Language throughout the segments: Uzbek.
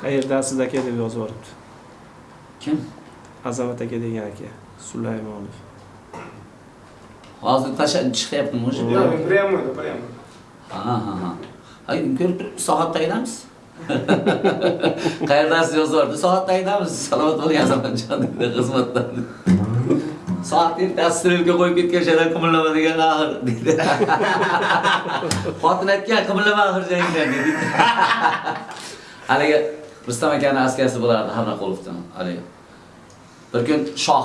qayerdasiz aka deb yozib yuboribdi kim? Azamat aka degan aka sulaymonov hozir tasha chiqyaptimi уже Прямо, прямо. ha ha ha. Ko'rib turibsiz soat tayinamiz qayerdasiz yozib yubordi soat tayinamiz salomat bo'ling azamatjon dedi xizmatdan. Soat ertasi strelka qo'yib ketgan shalar qimirlama degan axir deydi xotin aytgan qimirlama axir jangdan dedi. Haligi rustam akani askarisi bo'lardi harnaqulovdan haligi. Bir kun shoh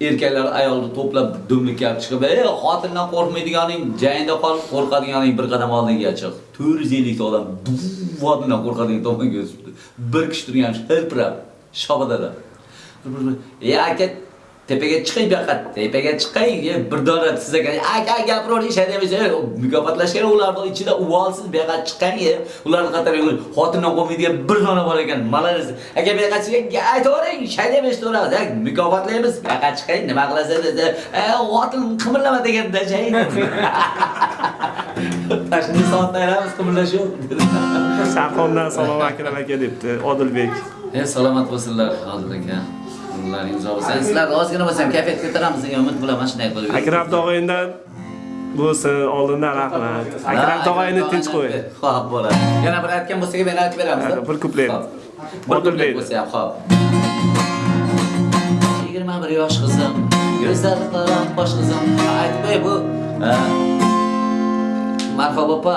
erkaklar ayolni to'plab dumlikka olib chiqib ey xotindan qo'rqmaydiganing jangda qol qo'rqadiganing bir qadam oldinga chiq. 450 ta odam vodindan qo'rqadigan tomonga o'sibdi bir kishi turgan hirpirab, shobadalar. ey aka tepaga chiqing bu yoqqa tepaga chiqing bir dona siz aka gapiravering shaydamaysiz mukofotlashgan ularni ichida uvolsiz bu yoqqa chiqing e, ularni qatoriga xotindan qo'ymaydigan bir dona bor ekan malades aka bu yoqqa chiqing aytavering shaydamaysiz turamiz mukofotlaymiz. Bu yoqqa chiqing nima qilasiz e, xotin qimirlama deganda jay tashni soatda aylanamiz qimirlashuv. Sarxondan salom akram aka debdi odilbek. E salomat bo'lsinlar hozir aka kunlaringiz uzoq bo'lsin sizlarni ozgina bo'lsam kayfiyat ko'taramiz degan umid bilaman shunday qilib akram tog'angdan bo'lsin oldindan rahmat akram tog'angni tinch qo'y. Ho'p bo'ladi. Yana bir aytgan bo'lsak men aytib beramiz Bir kuplet. bir kuplet bo'lsa ham yigirma bir yosh qizim go'zal qalam bosh qizim. Aytmay bu marhaba opa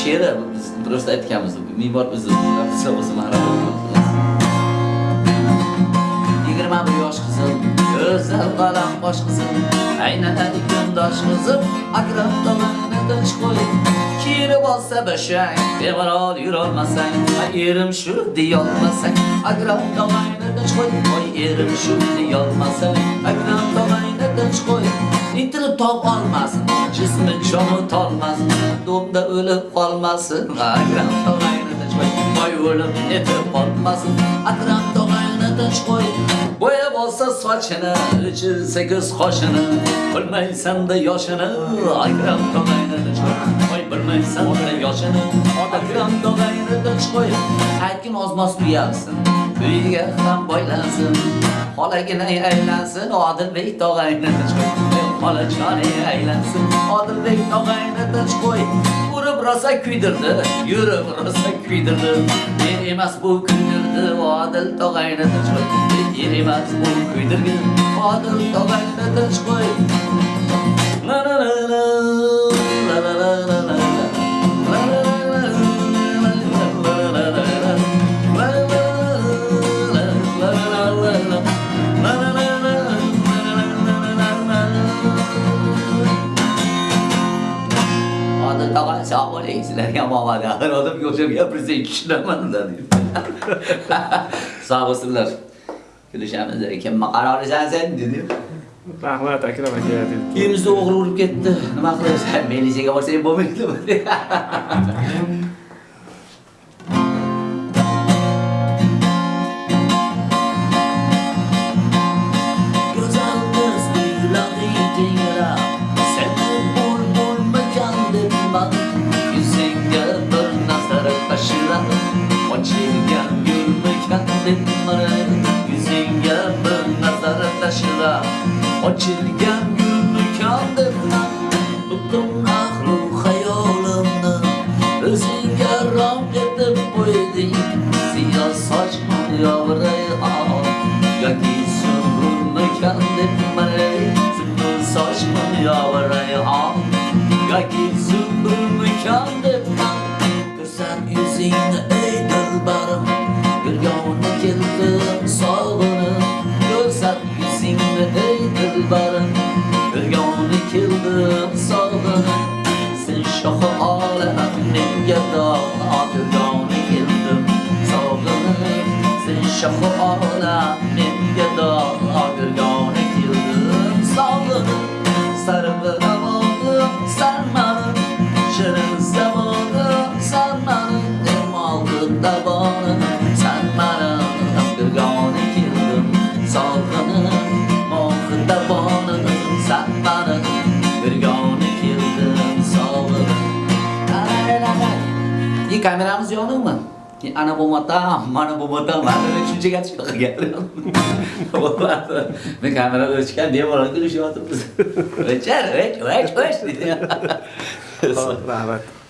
she'ri? Biz durust aytganmiz. Me'mor bizni bilsa bo'lsa marhaba qizil bosh qizim qizil. Aynatadek yo'ldosh qizil agrab tinch qo'yib kirib olsa bashang bevarol yurolmasang. Erim shu deyolmasang. Agrab tomonini tinch qo'yib oy erim shu deyolmasang. Agrab tomonini tinch qo'yib intilib tog' olmasin jismi cho'mitolmasin do'mda o'lib qolmasin. Agrab tomonini tinch qo'yib oy o'lib etib qolmasin. Agrab tomonni qo'y bo'yab olsa sochini ichilsa ko'z qoshini bilmaysanda yoshini akram tog'ayni qo'y bilmaysanda bilmaysan-da yoshini akram tog'ayni qo'y qo'yib aytgin ozmoz uyalsin uyiga ham boylansin. Xolagina aylansin odilbek tog'ayni tinch qo'yib xolachoni aylansin odilbek tog'ayni tinch urib rosa kuydirdi yurib rosa kuydirdi. Men emas bu kuydirdi odil tog'ayni tinch qo'y yerimas u kuydirgin odil tog'ayni tinch qo'y Ciao reislariyam omadi irodimga o'xshab gapirsak tushunaman dedi. Sog' bo'lsinlar. Kulishamiz ekan, sen dedi. Rahmat Akram aka dedi. Kiyimizni o'g'ri urib ketdi. Nima qilasan? Militsiyaga borsang bo'lmaydimi? Yoki sunburmakon debman. Ko'rsam yuzingni ey dilbarim, yurgani keldim sog'inib. Ko'rsam yuzingni ey dilbarim, yurgani keldim sog'inib. Sen shohi olam menga dog' yurgani keldim sog'inib. Sen shohi olam menga dog' xilqi davoni sanmarim hamdurgona keldim sog'ini mohi davoni sanmarim birgona keldim sog'ini и kameramiz yoningmi ana bo'lmatam mana bo'lmatam mana shunchaga chiqib qilgan bo'lmadi men kamerada o'chgan bemalol kulishyapmiz o'char o'ch o'ch o'ch deydi rahmat